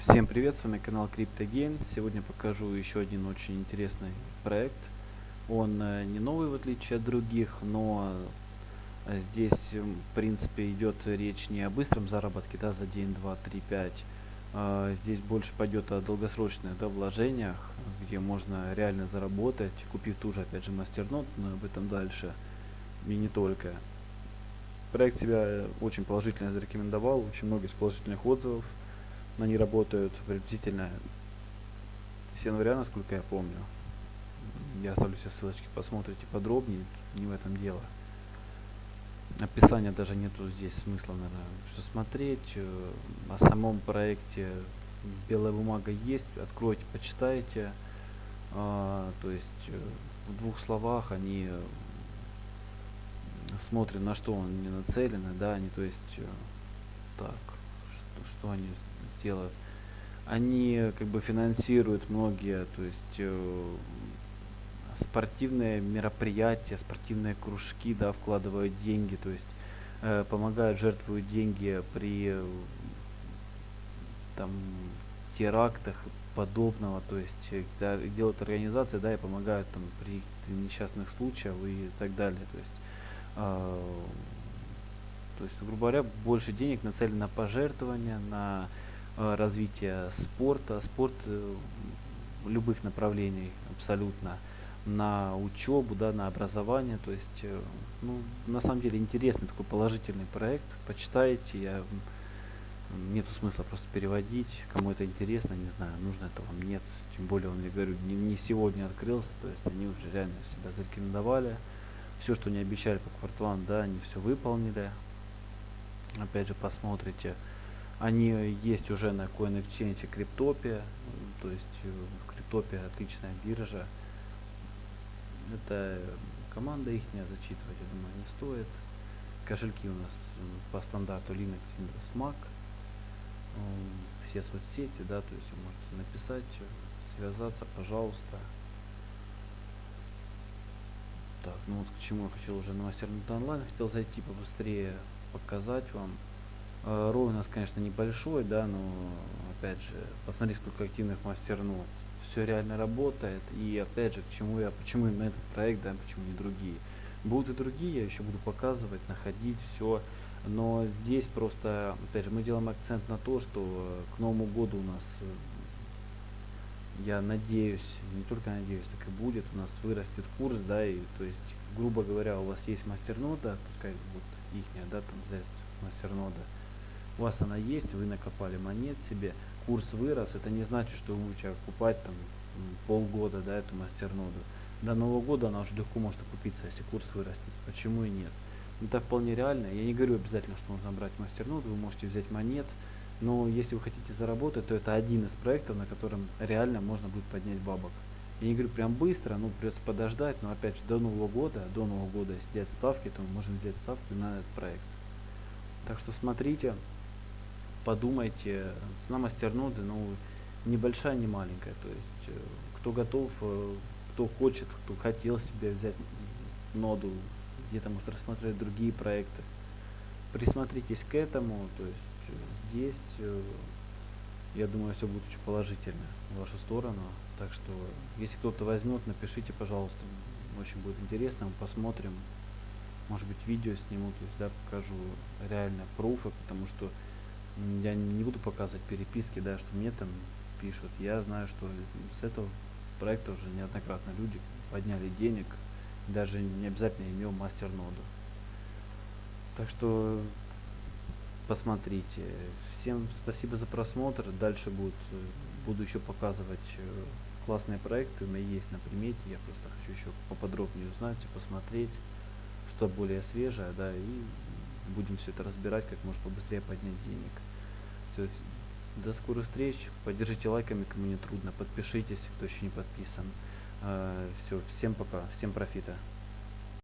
Всем привет, с вами канал CryptoGain. Сегодня покажу еще один очень интересный проект. Он э, не новый в отличие от других, но э, здесь в принципе идет речь не о быстром заработке да, за день, два, три, пять. А здесь больше пойдет о долгосрочных да, вложениях, где можно реально заработать, купив ту же опять же мастернот, но об этом дальше и не только. Проект себя очень положительно зарекомендовал, очень много положительных отзывов они работают приблизительно с января, насколько я помню. Я оставлю все ссылочки, посмотрите подробнее, не в этом дело. Описания даже нету здесь смысла, наверное, все смотреть. Э, о самом проекте белая бумага есть, откройте, почитайте. А, то есть э, в двух словах они э, смотрят, на что они нацелены, да, они, то есть, так, что, что они сделают. Они как бы финансируют многие, то есть э, спортивные мероприятия, спортивные кружки, да, вкладывают деньги, то есть э, помогают, жертвуют деньги при э, там терактах подобного, то есть э, делают организации, да, и помогают там при несчастных случаях и так далее, то есть э, то есть, грубо говоря, больше денег нацелено на пожертвования, на развития спорта, спорт э, любых направлений абсолютно, на учебу, да, на образование. То есть, э, ну, на самом деле интересный такой положительный проект. Почитайте, я, нету смысла просто переводить. Кому это интересно, не знаю, нужно это вам, нет. Тем более, он, я говорю, не, не сегодня открылся, то есть они уже реально себя зарекомендовали. Все, что не обещали по кварталам, да, они все выполнили. Опять же, посмотрите. Они есть уже на CoinExchange Криптопе. То есть э, Криптопе отличная биржа. Это команда их не зачитывать, я думаю, не стоит. Кошельки у нас по стандарту Linux, Windows, Mac. Все соцсети, да, то есть вы можете написать, связаться, пожалуйста. Так, ну вот к чему я хотел уже на мастернут онлайн, хотел зайти побыстрее, показать вам. Э, рой у нас, конечно, небольшой, да, но опять же, посмотри, сколько активных мастернот. Все реально работает. И опять же, к чему я, почему именно этот проект, да, почему не другие. Будут и другие, я еще буду показывать, находить все. Но здесь просто, опять же, мы делаем акцент на то, что к Новому году у нас, э, я надеюсь, не только надеюсь, так и будет, у нас вырастет курс, да, и то есть, грубо говоря, у вас есть мастернода, пускай вот их, да, там, здесь мастернода, у вас она есть, вы накопали монет себе, курс вырос, это не значит, что вы будете покупать там полгода, да, эту мастерноду. До Нового года она уже легко может окупиться, если курс вырастет. Почему и нет? Это вполне реально. Я не говорю обязательно, что нужно брать мастерноду, вы можете взять монет, но если вы хотите заработать, то это один из проектов, на котором реально можно будет поднять бабок. Я не говорю прям быстро, ну придется подождать, но опять же до Нового года, до Нового года, если взять ставки, то мы можем взять ставку на этот проект. Так что смотрите, подумайте, цена мастерноды, ну, небольшая, не маленькая. То есть, э, кто готов, э, кто хочет, кто хотел себе взять ноду, где-то может рассмотреть другие проекты. Присмотритесь к этому, то есть э, здесь, я думаю, все будет очень положительно в вашу сторону. Так что, если кто-то возьмет, напишите, пожалуйста, очень будет интересно, мы посмотрим. Может быть, видео сниму, то есть, да, покажу реально пруфы, потому что я не буду показывать переписки, да, что мне там пишут. Я знаю, что с этого проекта уже неоднократно люди подняли денег, даже не обязательно имел мастер-ноду. Так что посмотрите. Всем спасибо за просмотр. Дальше будет, буду еще показывать э, классные проекты. У меня есть на примете. Я просто хочу еще поподробнее узнать и посмотреть, что более свежее, да, и будем все это разбирать, как можно побыстрее поднять денег. Все, до скорых встреч. Поддержите лайками, кому не трудно. Подпишитесь, кто еще не подписан. Э, все, всем пока, всем профита.